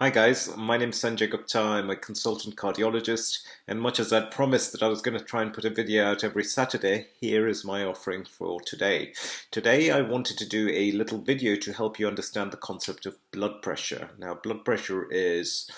Hi guys, my name is Sanjay Gupta. I'm a consultant cardiologist, and much as I'd promised that I was going to try and put a video out every Saturday, here is my offering for today. Today I wanted to do a little video to help you understand the concept of blood pressure. Now, blood pressure is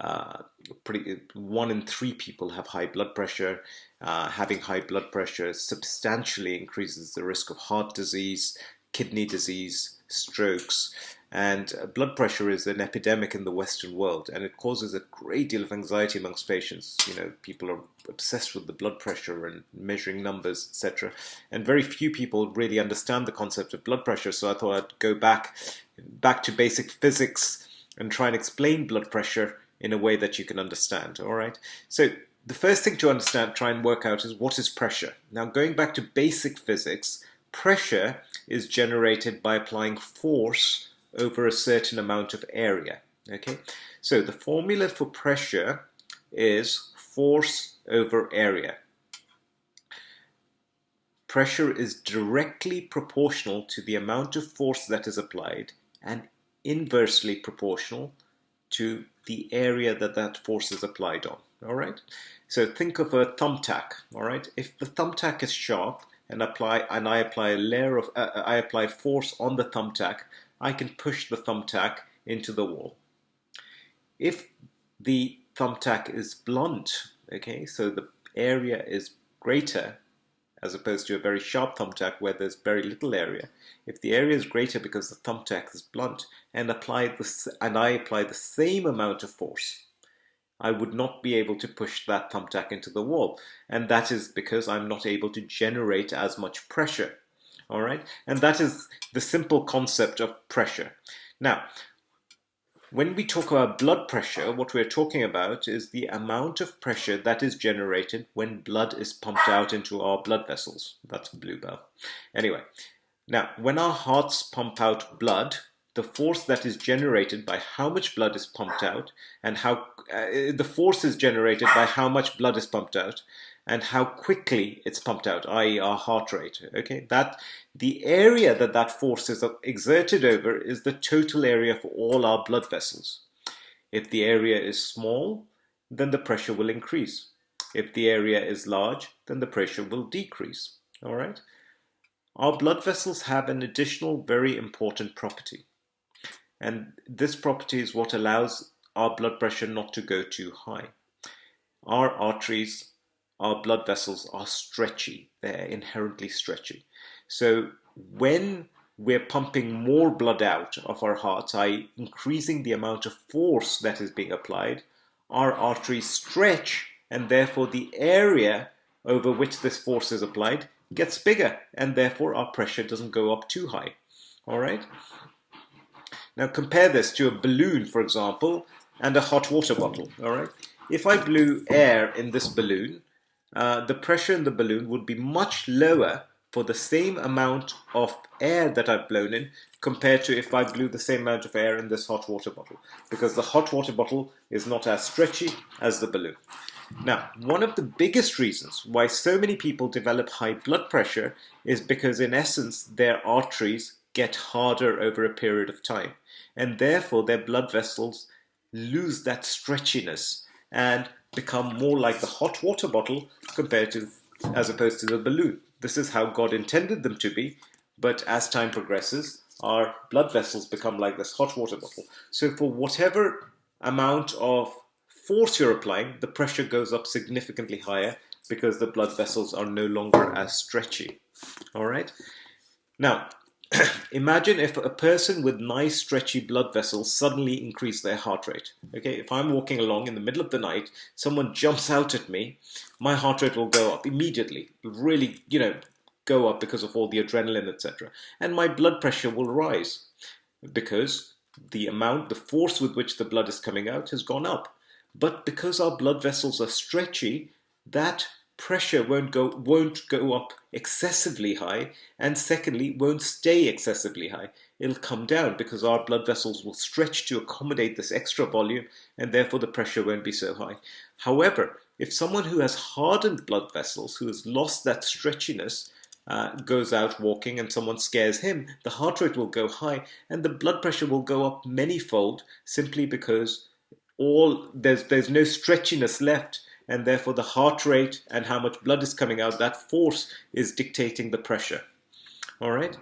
uh, pretty one in three people have high blood pressure. Uh, having high blood pressure substantially increases the risk of heart disease, kidney disease, strokes, and uh, blood pressure is an epidemic in the Western world, and it causes a great deal of anxiety amongst patients. You know, people are obsessed with the blood pressure and measuring numbers, etc. And very few people really understand the concept of blood pressure. So I thought I'd go back, back to basic physics and try and explain blood pressure in a way that you can understand. All right. So the first thing to understand, try and work out is what is pressure. Now, going back to basic physics, pressure is generated by applying force over a certain amount of area. Okay, so the formula for pressure is force over area. Pressure is directly proportional to the amount of force that is applied and inversely proportional to the area that that force is applied on. All right. So think of a thumbtack. All right. If the thumbtack is sharp and apply and I apply a layer of uh, I apply force on the thumbtack, I can push the thumbtack into the wall. If the thumbtack is blunt, okay, so the area is greater as opposed to a very sharp thumbtack where there's very little area. If the area is greater because the thumbtack is blunt and apply and I apply the same amount of force, I would not be able to push that thumbtack into the wall. And that is because I'm not able to generate as much pressure all right? And that is the simple concept of pressure. Now, when we talk about blood pressure, what we're talking about is the amount of pressure that is generated when blood is pumped out into our blood vessels. That's bluebell. Anyway, now when our hearts pump out blood, the force that is generated by how much blood is pumped out and how uh, the force is generated by how much blood is pumped out and how quickly it's pumped out, i.e. our heart rate. Okay, that the area that that force is exerted over is the total area for all our blood vessels. If the area is small, then the pressure will increase. If the area is large, then the pressure will decrease. All right. Our blood vessels have an additional very important property. And this property is what allows our blood pressure not to go too high. Our arteries our blood vessels are stretchy. They're inherently stretchy. So when we're pumping more blood out of our hearts, i.e. increasing the amount of force that is being applied, our arteries stretch and therefore the area over which this force is applied gets bigger and therefore our pressure doesn't go up too high. All right. Now compare this to a balloon, for example, and a hot water bottle. All right. If I blew air in this balloon, uh, the pressure in the balloon would be much lower for the same amount of air that I've blown in compared to if I blew the same amount of air in this hot water bottle because the hot water bottle is not as stretchy as the balloon. Now, one of the biggest reasons why so many people develop high blood pressure is because in essence their arteries get harder over a period of time and therefore their blood vessels lose that stretchiness and become more like the hot water bottle compared to as opposed to the balloon. This is how God intended them to be, but as time progresses, our blood vessels become like this hot water bottle. So for whatever amount of force you're applying, the pressure goes up significantly higher because the blood vessels are no longer as stretchy. All right. Now, imagine if a person with nice stretchy blood vessels suddenly increase their heart rate. Okay, if I'm walking along in the middle of the night, someone jumps out at me, my heart rate will go up immediately. really, you know, go up because of all the adrenaline, etc. And my blood pressure will rise because the amount, the force with which the blood is coming out has gone up. But because our blood vessels are stretchy, that pressure won't go won't go up excessively high and secondly won't stay excessively high. It'll come down because our blood vessels will stretch to accommodate this extra volume and therefore the pressure won't be so high. However if someone who has hardened blood vessels who has lost that stretchiness uh, goes out walking and someone scares him, the heart rate will go high and the blood pressure will go up many-fold simply because all there's there's no stretchiness left and therefore the heart rate and how much blood is coming out, that force is dictating the pressure. All right.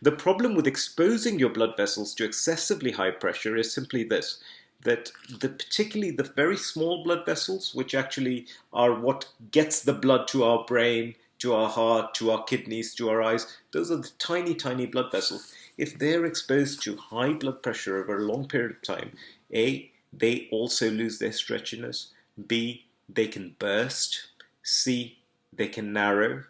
The problem with exposing your blood vessels to excessively high pressure is simply this, that the, particularly the very small blood vessels, which actually are what gets the blood to our brain, to our heart, to our kidneys, to our eyes, those are the tiny, tiny blood vessels. If they're exposed to high blood pressure over a long period of time, A, they also lose their stretchiness, B, they can burst, C, they can narrow,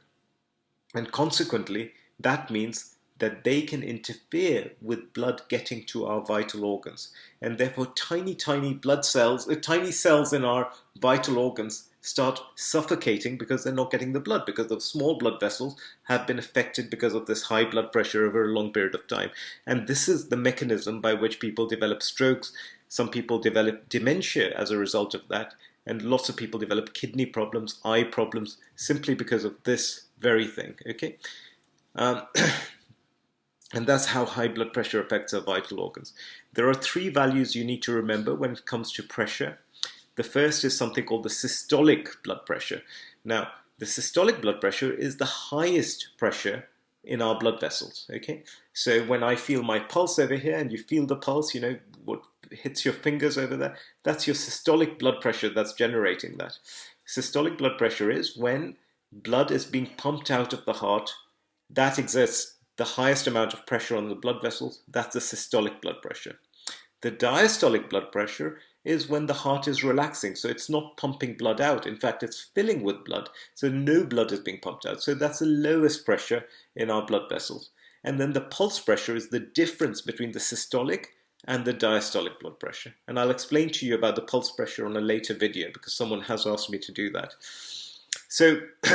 and consequently, that means that they can interfere with blood getting to our vital organs. And therefore, tiny, tiny blood cells, uh, tiny cells in our vital organs start suffocating because they're not getting the blood, because the small blood vessels have been affected because of this high blood pressure over a long period of time. And this is the mechanism by which people develop strokes. Some people develop dementia as a result of that and lots of people develop kidney problems, eye problems, simply because of this very thing, okay? Um, and that's how high blood pressure affects our vital organs. There are three values you need to remember when it comes to pressure. The first is something called the systolic blood pressure. Now, the systolic blood pressure is the highest pressure in our blood vessels, okay? So when I feel my pulse over here and you feel the pulse, you know, what hits your fingers over there, that's your systolic blood pressure that's generating that. Systolic blood pressure is when blood is being pumped out of the heart, that exerts the highest amount of pressure on the blood vessels, that's the systolic blood pressure. The diastolic blood pressure is when the heart is relaxing, so it's not pumping blood out. In fact, it's filling with blood, so no blood is being pumped out. So that's the lowest pressure in our blood vessels. And then the pulse pressure is the difference between the systolic and the diastolic blood pressure. And I'll explain to you about the pulse pressure on a later video because someone has asked me to do that. So,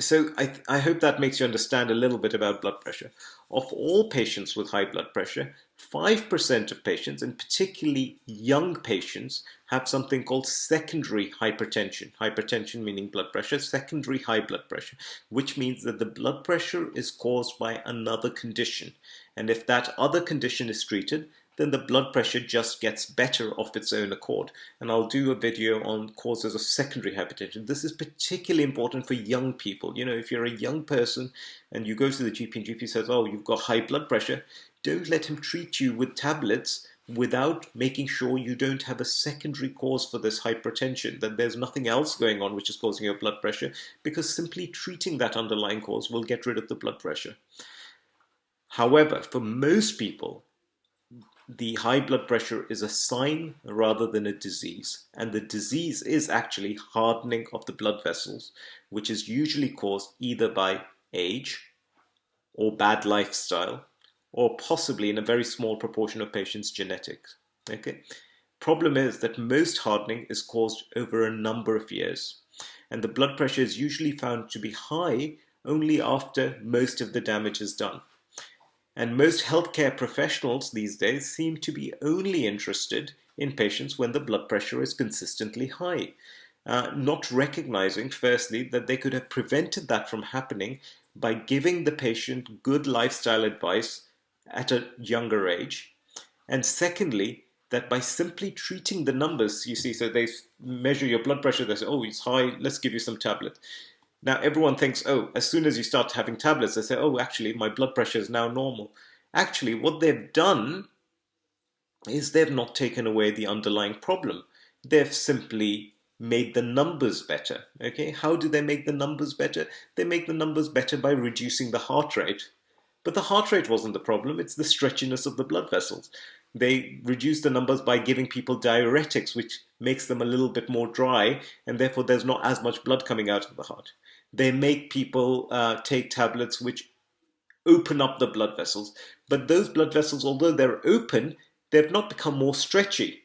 so I, I hope that makes you understand a little bit about blood pressure. Of all patients with high blood pressure, 5% of patients, and particularly young patients, have something called secondary hypertension. Hypertension meaning blood pressure, secondary high blood pressure, which means that the blood pressure is caused by another condition. And if that other condition is treated, then the blood pressure just gets better of its own accord. And I'll do a video on causes of secondary hypertension. This is particularly important for young people. You know, if you're a young person and you go to the GP and GP says, oh, you've got high blood pressure, don't let him treat you with tablets without making sure you don't have a secondary cause for this hypertension, that there's nothing else going on which is causing your blood pressure, because simply treating that underlying cause will get rid of the blood pressure. However, for most people, the high blood pressure is a sign rather than a disease. And the disease is actually hardening of the blood vessels, which is usually caused either by age or bad lifestyle, or possibly in a very small proportion of patients, genetics. Okay. Problem is that most hardening is caused over a number of years. And the blood pressure is usually found to be high only after most of the damage is done. And most healthcare professionals these days seem to be only interested in patients when the blood pressure is consistently high, uh, not recognizing, firstly, that they could have prevented that from happening by giving the patient good lifestyle advice at a younger age. And secondly, that by simply treating the numbers, you see, so they measure your blood pressure, they say, oh, it's high, let's give you some tablet. Now everyone thinks, oh, as soon as you start having tablets, they say, oh, actually, my blood pressure is now normal. Actually, what they've done is they've not taken away the underlying problem. They've simply made the numbers better. Okay, how do they make the numbers better? They make the numbers better by reducing the heart rate. But the heart rate wasn't the problem, it's the stretchiness of the blood vessels. They reduce the numbers by giving people diuretics, which makes them a little bit more dry, and therefore there's not as much blood coming out of the heart they make people uh, take tablets which open up the blood vessels. But those blood vessels, although they're open, they've not become more stretchy.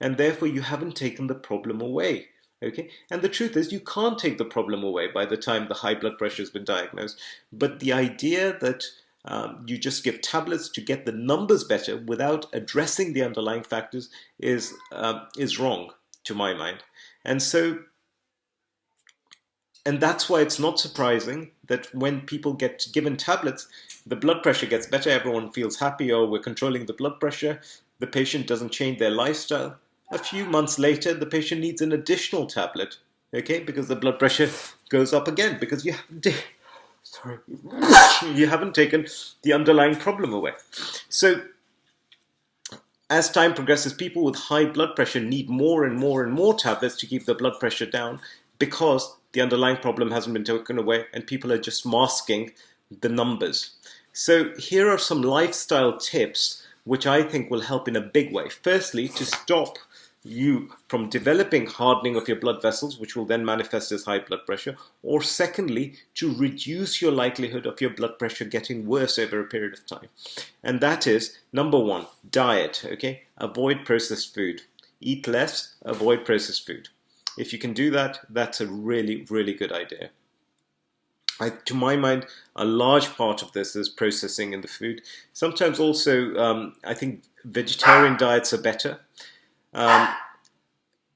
And therefore, you haven't taken the problem away. Okay, and the truth is, you can't take the problem away by the time the high blood pressure has been diagnosed. But the idea that um, you just give tablets to get the numbers better without addressing the underlying factors is um, is wrong to my mind. And so and that's why it's not surprising that when people get given tablets, the blood pressure gets better, everyone feels happy, oh, we're controlling the blood pressure, the patient doesn't change their lifestyle. A few months later, the patient needs an additional tablet, okay, because the blood pressure goes up again because you haven't, sorry, you haven't taken the underlying problem away. So as time progresses, people with high blood pressure need more and more and more tablets to keep the blood pressure down because the underlying problem hasn't been taken away and people are just masking the numbers. So here are some lifestyle tips which I think will help in a big way. Firstly, to stop you from developing hardening of your blood vessels, which will then manifest as high blood pressure, or secondly, to reduce your likelihood of your blood pressure getting worse over a period of time. And that is number one, diet, okay? Avoid processed food. Eat less, avoid processed food. If you can do that, that's a really, really good idea. I, to my mind, a large part of this is processing in the food. Sometimes also, um, I think vegetarian diets are better. Um,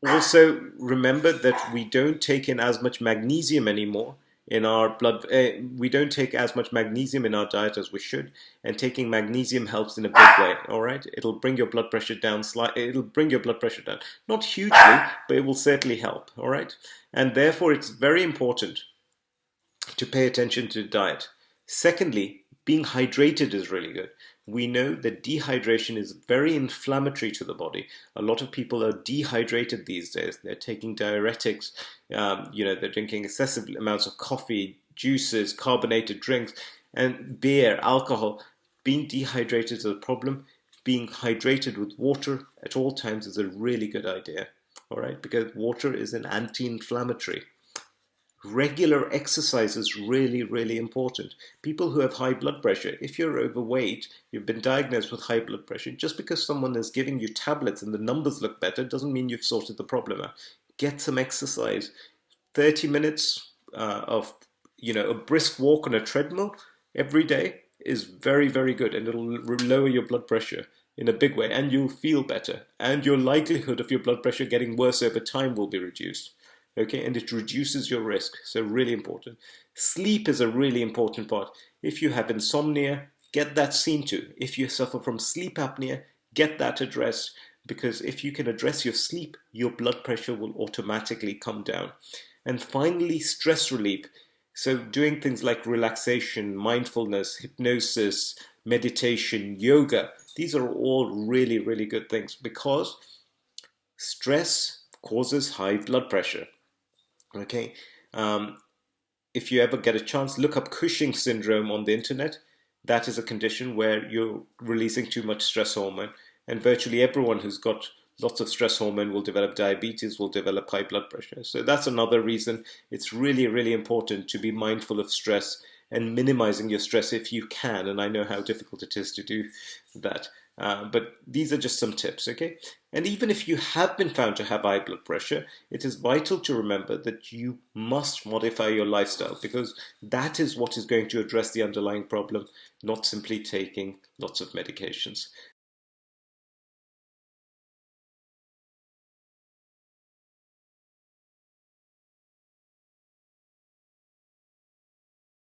also, remember that we don't take in as much magnesium anymore in our blood. Uh, we don't take as much magnesium in our diet as we should, and taking magnesium helps in a big way. All right, it'll bring your blood pressure down slightly. It'll bring your blood pressure down, not hugely, but it will certainly help. All right, and therefore it's very important to pay attention to diet. Secondly, being hydrated is really good. We know that dehydration is very inflammatory to the body. A lot of people are dehydrated these days. They're taking diuretics, um, you know, they're drinking excessive amounts of coffee, juices, carbonated drinks, and beer, alcohol. Being dehydrated is a problem. Being hydrated with water at all times is a really good idea, all right, because water is an anti-inflammatory regular exercise is really, really important. People who have high blood pressure, if you're overweight, you've been diagnosed with high blood pressure, just because someone is giving you tablets and the numbers look better doesn't mean you've sorted the problem out. Get some exercise. 30 minutes uh, of, you know, a brisk walk on a treadmill every day is very, very good and it'll lower your blood pressure in a big way and you'll feel better and your likelihood of your blood pressure getting worse over time will be reduced okay, and it reduces your risk, so really important. Sleep is a really important part. If you have insomnia, get that seen to. If you suffer from sleep apnea, get that addressed because if you can address your sleep, your blood pressure will automatically come down. And finally, stress relief. So doing things like relaxation, mindfulness, hypnosis, meditation, yoga, these are all really, really good things because stress causes high blood pressure. Okay, um, if you ever get a chance, look up Cushing syndrome on the internet. That is a condition where you're releasing too much stress hormone, and virtually everyone who's got lots of stress hormone will develop diabetes, will develop high blood pressure. So that's another reason it's really, really important to be mindful of stress and minimizing your stress if you can. And I know how difficult it is to do that. Uh, but these are just some tips, okay? And even if you have been found to have high blood pressure, it is vital to remember that you must modify your lifestyle because that is what is going to address the underlying problem, not simply taking lots of medications.